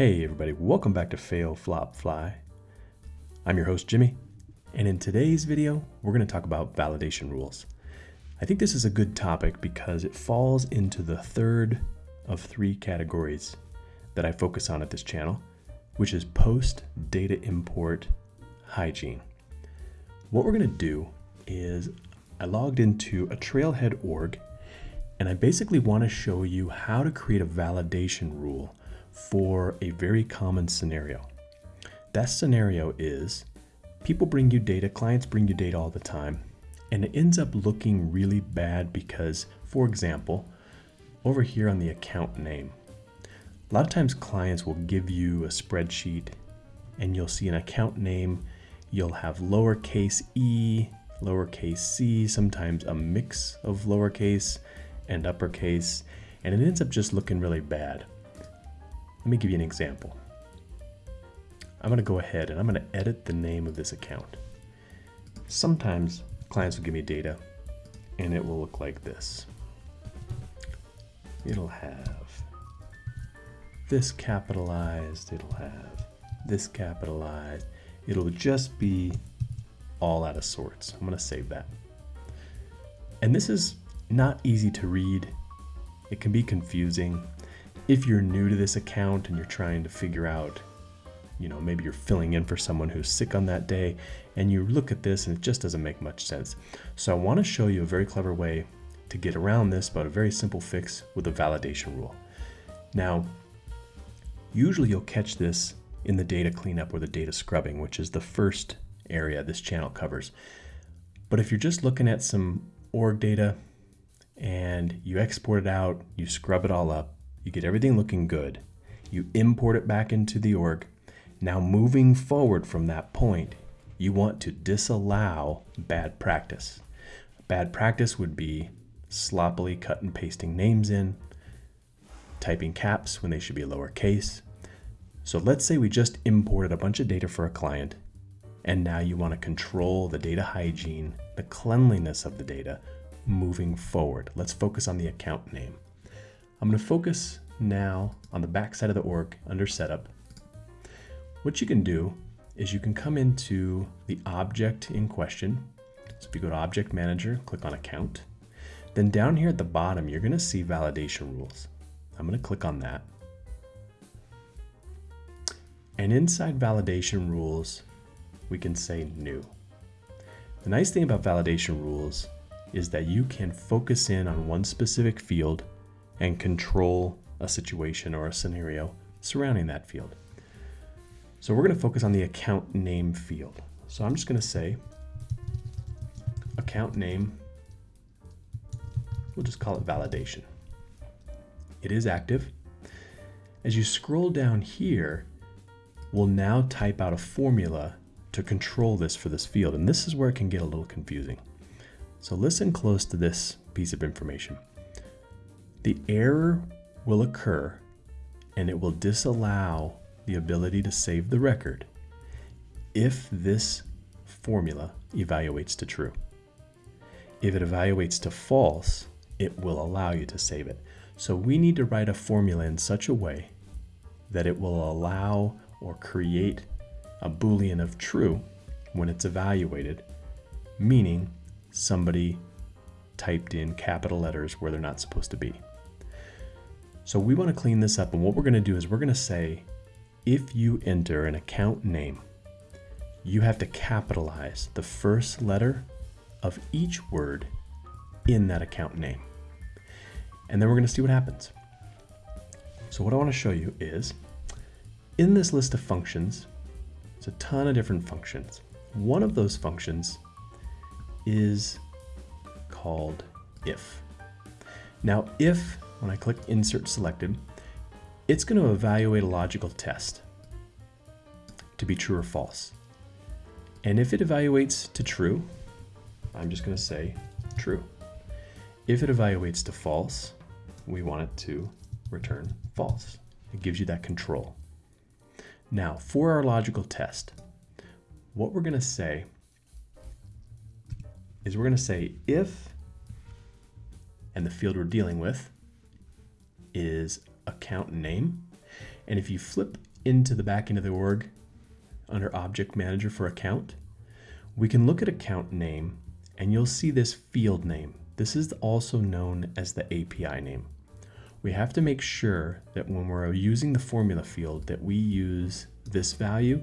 Hey everybody, welcome back to Fail Flop Fly. I'm your host Jimmy, and in today's video, we're going to talk about validation rules. I think this is a good topic because it falls into the third of three categories that I focus on at this channel, which is post data import hygiene. What we're going to do is I logged into a trailhead org and I basically want to show you how to create a validation rule for a very common scenario. That scenario is people bring you data, clients bring you data all the time, and it ends up looking really bad because, for example, over here on the account name, a lot of times clients will give you a spreadsheet and you'll see an account name, you'll have lowercase e, lowercase c, sometimes a mix of lowercase and uppercase, and it ends up just looking really bad. Let me give you an example. I'm gonna go ahead and I'm gonna edit the name of this account. Sometimes clients will give me data and it will look like this. It'll have this capitalized, it'll have this capitalized. It'll just be all out of sorts. I'm gonna save that. And this is not easy to read. It can be confusing. If you're new to this account and you're trying to figure out, you know, maybe you're filling in for someone who's sick on that day and you look at this and it just doesn't make much sense. So I want to show you a very clever way to get around this, but a very simple fix with a validation rule. Now, usually you'll catch this in the data cleanup or the data scrubbing, which is the first area this channel covers. But if you're just looking at some org data and you export it out, you scrub it all up, you get everything looking good, you import it back into the org. Now moving forward from that point, you want to disallow bad practice. Bad practice would be sloppily cut and pasting names in, typing caps when they should be lowercase. So let's say we just imported a bunch of data for a client, and now you want to control the data hygiene, the cleanliness of the data moving forward. Let's focus on the account name. I'm going to focus now on the back side of the org under setup. What you can do is you can come into the object in question. So if you go to object manager, click on account. Then down here at the bottom, you're going to see validation rules. I'm going to click on that. And inside validation rules, we can say new. The nice thing about validation rules is that you can focus in on one specific field and control a situation or a scenario surrounding that field. So we're going to focus on the account name field. So I'm just going to say account name, we'll just call it validation. It is active. As you scroll down here, we'll now type out a formula to control this for this field. And this is where it can get a little confusing. So listen close to this piece of information. The error will occur and it will disallow the ability to save the record if this formula evaluates to true. If it evaluates to false, it will allow you to save it. So we need to write a formula in such a way that it will allow or create a boolean of true when it's evaluated, meaning somebody typed in capital letters where they're not supposed to be. So we want to clean this up and what we're going to do is we're going to say if you enter an account name, you have to capitalize the first letter of each word in that account name. And then we're going to see what happens. So what I want to show you is in this list of functions, it's a ton of different functions. One of those functions is called if. Now, if, when I click insert selected, it's going to evaluate a logical test to be true or false. And if it evaluates to true, I'm just going to say true. If it evaluates to false, we want it to return false. It gives you that control. Now, for our logical test, what we're going to say is we're going to say if, and the field we're dealing with is account name. And if you flip into the back end of the org under Object Manager for account, we can look at account name and you'll see this field name. This is also known as the API name. We have to make sure that when we're using the formula field that we use this value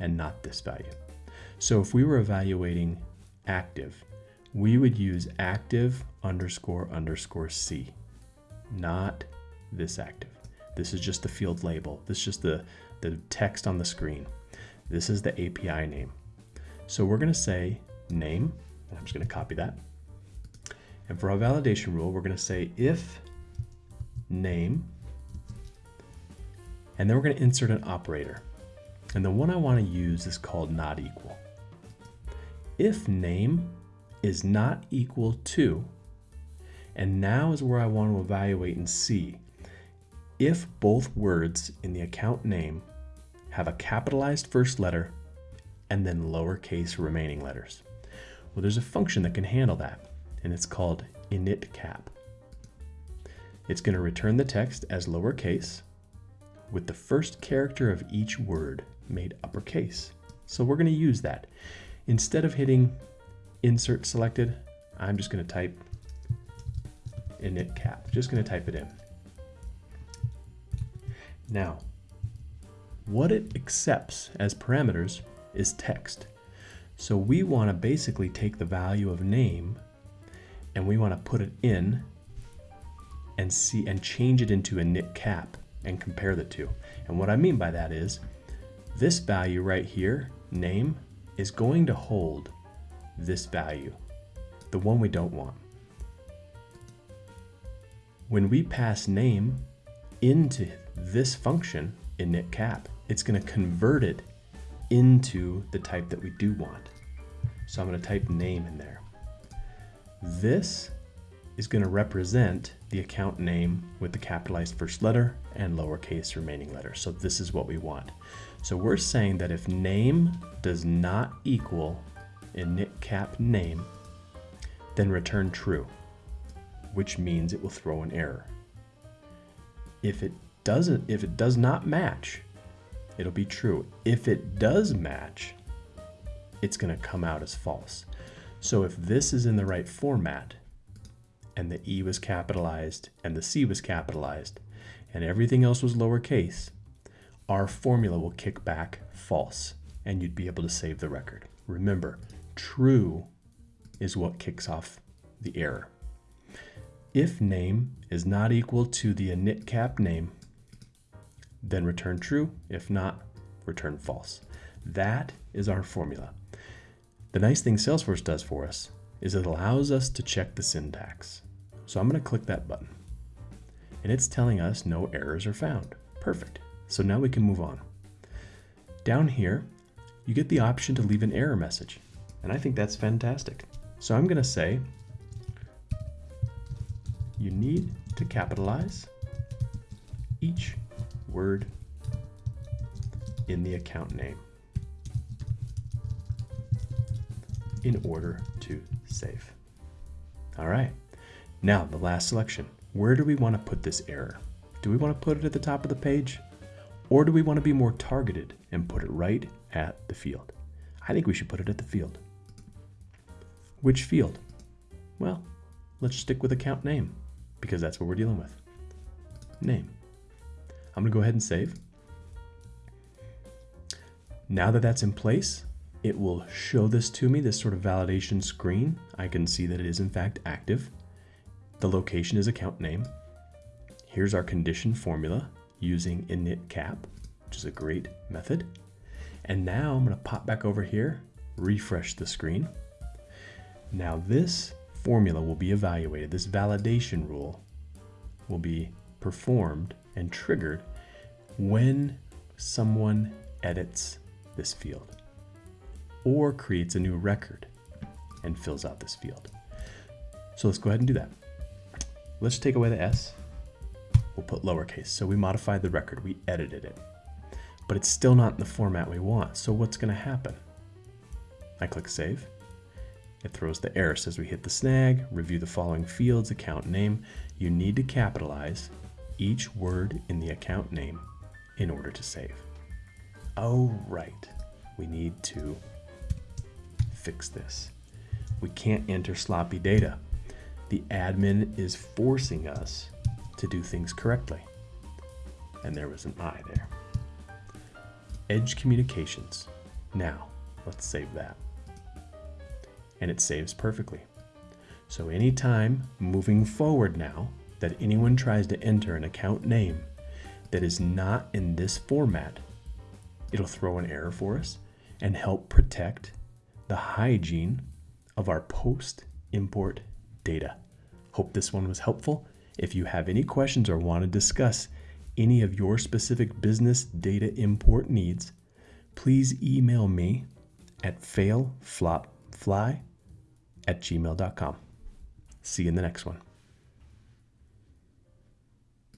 and not this value. So if we were evaluating active, we would use active underscore underscore C, not this active. This is just the field label. This is just the, the text on the screen. This is the API name. So we're gonna say name, and I'm just gonna copy that. And for our validation rule, we're gonna say if name, and then we're gonna insert an operator. And the one I wanna use is called not equal. If name is not equal to, and now is where I want to evaluate and see if both words in the account name have a capitalized first letter and then lowercase remaining letters. Well, there's a function that can handle that, and it's called initCap. It's going to return the text as lowercase with the first character of each word made uppercase. So we're going to use that. Instead of hitting insert selected, I'm just going to type initCap. Just going to type it in. Now, what it accepts as parameters is text. So we want to basically take the value of name and we want to put it in and see and change it into a init cap and compare the two. And what I mean by that is this value right here, name, is going to hold this value, the one we don't want. When we pass name into this function init cap, it's going to convert it into the type that we do want. So I'm going to type name in there. This is going to represent the account name with the capitalized first letter and lowercase remaining letters. So this is what we want. So we're saying that if name does not equal initcap name, then return true, which means it will throw an error. If it doesn't, if it does not match, it'll be true. If it does match, it's going to come out as false. So if this is in the right format, and the E was capitalized and the C was capitalized, and everything else was lowercase, our formula will kick back false, and you'd be able to save the record. Remember, true is what kicks off the error. If name is not equal to the initcap name, then return true. If not, return false. That is our formula. The nice thing Salesforce does for us is it allows us to check the syntax. So I'm going to click that button. And it's telling us no errors are found. Perfect. So now we can move on. Down here, you get the option to leave an error message. And I think that's fantastic. So I'm going to say, you need to capitalize each word in the account name in order to save. All right, now the last selection. Where do we want to put this error? Do we want to put it at the top of the page? Or do we want to be more targeted and put it right at the field? I think we should put it at the field. Which field? Well, let's stick with account name because that's what we're dealing with. Name. I'm going to go ahead and save. Now that that's in place, it will show this to me, this sort of validation screen. I can see that it is in fact active. The location is account name. Here's our condition formula using initcap, which is a great method. And now I'm to pop back over here, refresh the screen. Now this formula will be evaluated. This validation rule will be performed and triggered when someone edits this field or creates a new record and fills out this field. So let's go ahead and do that. Let's take away the S. We'll put lowercase. So we modified the record, we edited it, but it's still not in the format we want. So what's gonna happen? I click save. It throws the error, says we hit the snag, review the following fields, account name. You need to capitalize each word in the account name in order to save. Oh, right. We need to fix this. We can't enter sloppy data. The admin is forcing us to do things correctly. And there was an I there. Edge communications. Now, let's save that. And it saves perfectly. So anytime moving forward now that anyone tries to enter an account name that is not in this format, it'll throw an error for us and help protect the hygiene of our post import data. Hope this one was helpful. If you have any questions or want to discuss any of your specific business data import needs, please email me at failflopfly at gmail.com. See you in the next one.